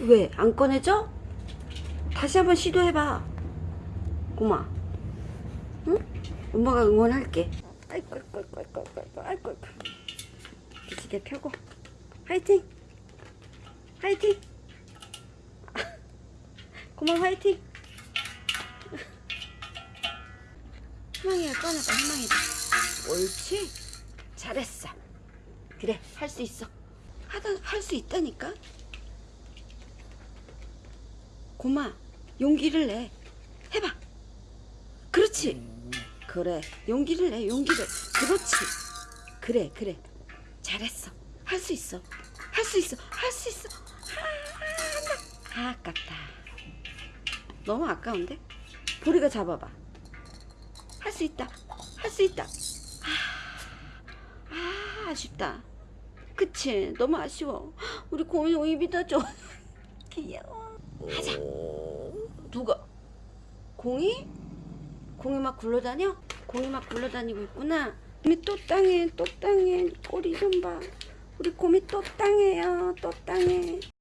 왜? 안 꺼내져? 다시 한번 시도해봐. 고마. 응? 엄마가 응원할게. 아이고, 아이고, 아이고, 아이고, 아이고, 아이고. 기지개 펴고. 화이팅! 화이팅! 고마 화이팅! 희망이야 꺼내봐 희망이다 옳지 잘했어 그래 할 수 있어 하다 할 수 있다니까 고마. 용기를 내. 해봐. 그렇지? 그래. 용기를 내 용기를. 그렇지. 그래 그래. 잘했어. 할 수 있어. 할 수 있어. 할 수 있어. 아, 아 아깝다. 너무 아까운데? 보리가 잡아봐. 할 수 있다. 할 수 있다. 아, 아 아쉽다. 그치? 너무 아쉬워. 우리 고민이 입이 더줘. 귀여워 하자. 누가? 공이? 공이 막 굴러다녀? 공이 막 굴러다니고 있구나. 곰이 또 땅에 또 땅에 꼬리 좀봐. 우리 곰이 또 땅에요. 또 땅에